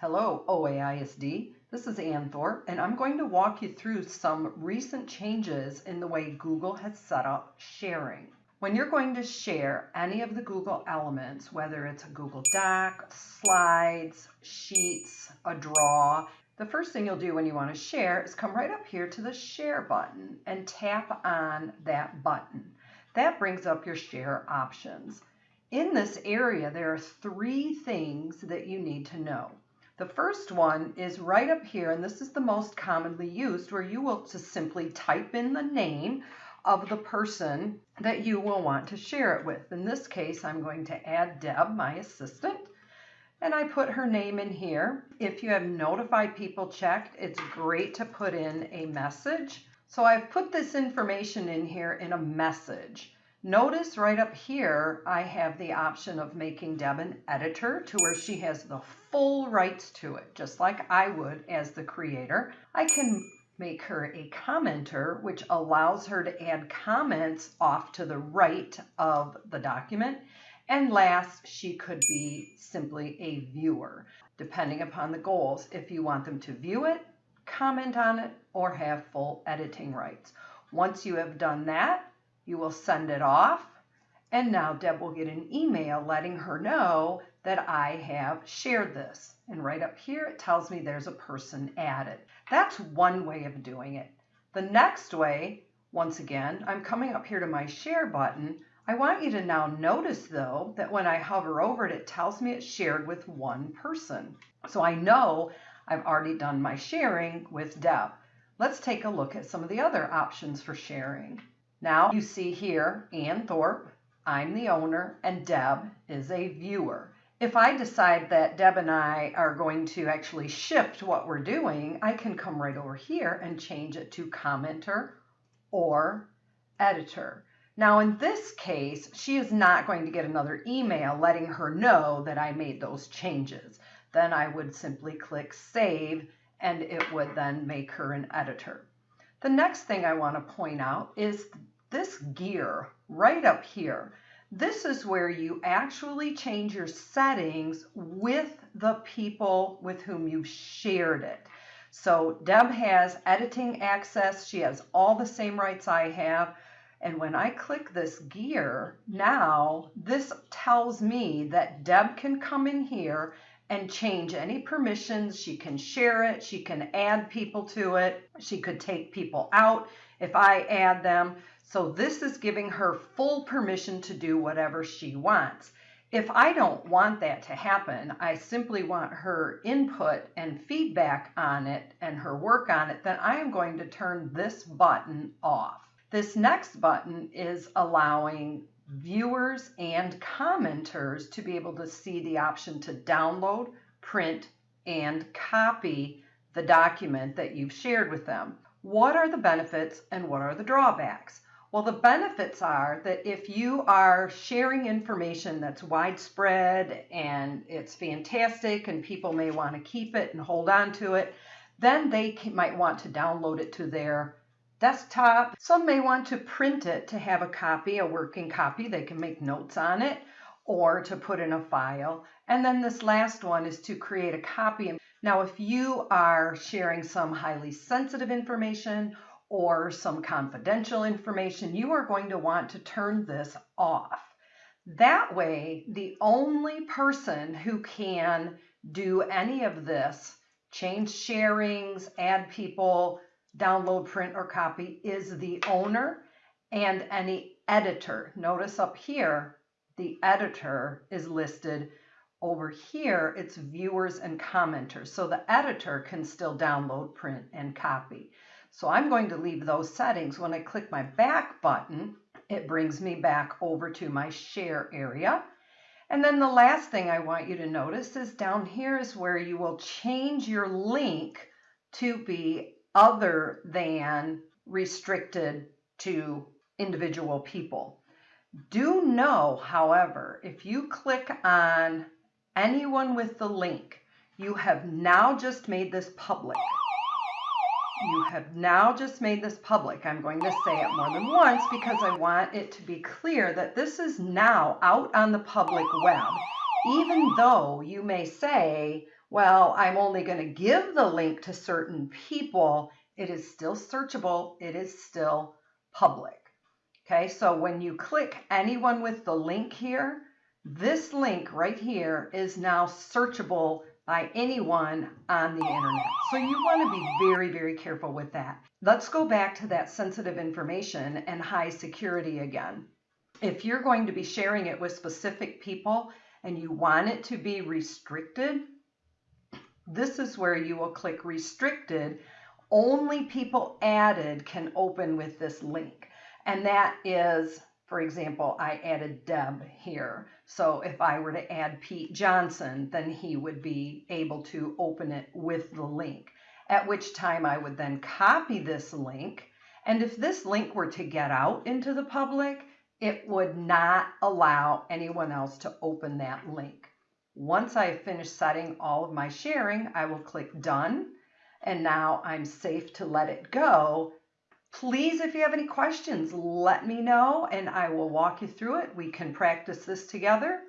Hello, OAISD. This is Ann Thorpe, and I'm going to walk you through some recent changes in the way Google has set up sharing. When you're going to share any of the Google elements, whether it's a Google Doc, slides, sheets, a draw, the first thing you'll do when you want to share is come right up here to the share button and tap on that button. That brings up your share options. In this area, there are three things that you need to know. The first one is right up here, and this is the most commonly used, where you will just simply type in the name of the person that you will want to share it with. In this case, I'm going to add Deb, my assistant, and I put her name in here. If you have notified people checked, it's great to put in a message. So I've put this information in here in a message. Notice right up here, I have the option of making Deb an editor to where she has the full rights to it, just like I would as the creator. I can make her a commenter, which allows her to add comments off to the right of the document. And last, she could be simply a viewer, depending upon the goals, if you want them to view it, comment on it, or have full editing rights. Once you have done that, you will send it off, and now Deb will get an email letting her know that I have shared this. And right up here, it tells me there's a person added. That's one way of doing it. The next way, once again, I'm coming up here to my share button. I want you to now notice though that when I hover over it, it tells me it's shared with one person. So I know I've already done my sharing with Deb. Let's take a look at some of the other options for sharing. Now you see here, Ann Thorpe, I'm the owner, and Deb is a viewer. If I decide that Deb and I are going to actually shift what we're doing, I can come right over here and change it to commenter or editor. Now in this case, she is not going to get another email letting her know that I made those changes. Then I would simply click save and it would then make her an editor. The next thing I want to point out is this gear right up here, this is where you actually change your settings with the people with whom you've shared it. So Deb has editing access. She has all the same rights I have. And when I click this gear, now this tells me that Deb can come in here and change any permissions. She can share it. She can add people to it. She could take people out if I add them. So this is giving her full permission to do whatever she wants. If I don't want that to happen, I simply want her input and feedback on it and her work on it, then I am going to turn this button off. This next button is allowing viewers and commenters to be able to see the option to download, print, and copy the document that you've shared with them. What are the benefits and what are the drawbacks? Well, the benefits are that if you are sharing information that's widespread and it's fantastic and people may want to keep it and hold on to it, then they might want to download it to their desktop. Some may want to print it to have a copy, a working copy. They can make notes on it or to put in a file. And then this last one is to create a copy. Now, if you are sharing some highly sensitive information or some confidential information, you are going to want to turn this off. That way, the only person who can do any of this, change sharings, add people, download, print, or copy, is the owner and any editor. Notice up here, the editor is listed. Over here, it's viewers and commenters. So the editor can still download, print, and copy. So I'm going to leave those settings. When I click my back button, it brings me back over to my share area. And then the last thing I want you to notice is down here is where you will change your link to be other than restricted to individual people. Do know, however, if you click on anyone with the link, you have now just made this public you have now just made this public. I'm going to say it more than once because I want it to be clear that this is now out on the public web. Even though you may say, well, I'm only going to give the link to certain people, it is still searchable. It is still public. Okay, so when you click anyone with the link here, this link right here is now searchable by anyone on the internet. So you want to be very, very careful with that. Let's go back to that sensitive information and high security again. If you're going to be sharing it with specific people and you want it to be restricted, this is where you will click restricted. Only people added can open with this link. And that is, for example, I added Deb here. So if I were to add Pete Johnson, then he would be able to open it with the link. At which time I would then copy this link. And if this link were to get out into the public, it would not allow anyone else to open that link. Once I have finished setting all of my sharing, I will click done. And now I'm safe to let it go. Please, if you have any questions, let me know and I will walk you through it. We can practice this together.